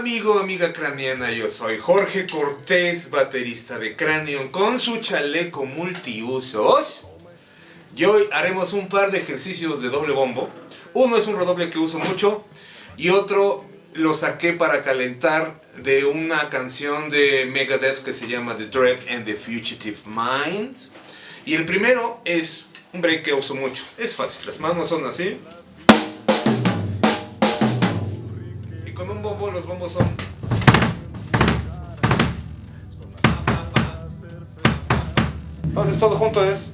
amigo, amiga craniana, yo soy Jorge Cortés, baterista de Cranion con su chaleco multiusos. Y hoy haremos un par de ejercicios de doble bombo. Uno es un redoble que uso mucho y otro lo saqué para calentar de una canción de Megadeth que se llama The Dread and the Fugitive Mind. Y el primero es un break que uso mucho. Es fácil, las manos son así. Un bombo los bombos son... Entonces todo junto es...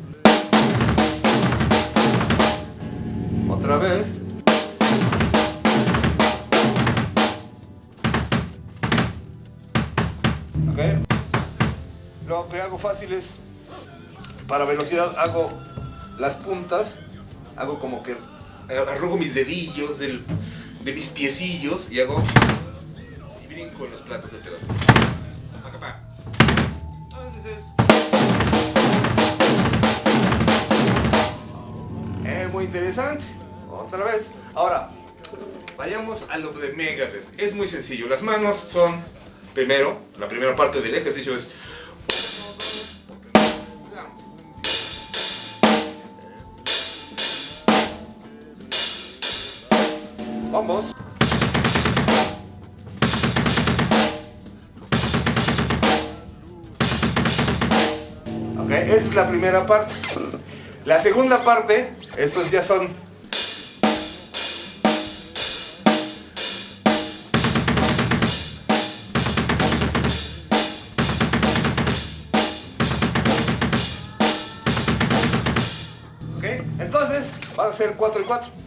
Otra vez. Ok. Lo que hago fácil es, para velocidad hago las puntas, hago como que arrugo mis dedillos del, de mis piecillos y hago y brinco en los platos del pedal. Acá, Entonces es es muy interesante. Otra vez. Ahora, vayamos a lo de Megadeth. Es muy sencillo. Las manos son, primero, la primera parte del ejercicio es Vamos. Ok, es la primera parte. La segunda parte, estos ya son... Entonces van a ser 4 y 4.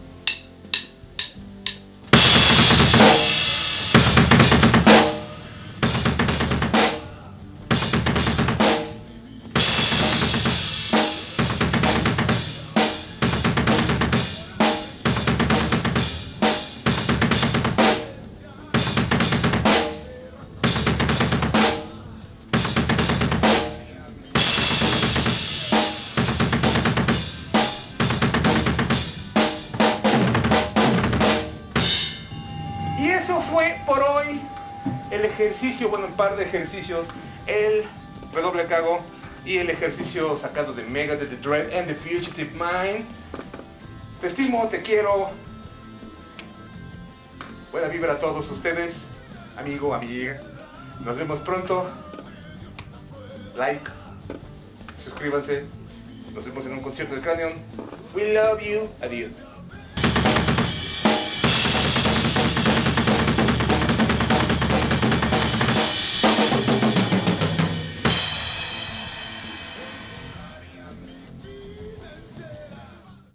El ejercicio, bueno, un par de ejercicios, el redoble hago y el ejercicio sacado de Mega de The Dread and the Fugitive Mind. Te estimo, te quiero. Buena vibra a todos ustedes, amigo, amiga. Nos vemos pronto. Like, suscríbanse. Nos vemos en un concierto de Cranion. We love you. Adiós.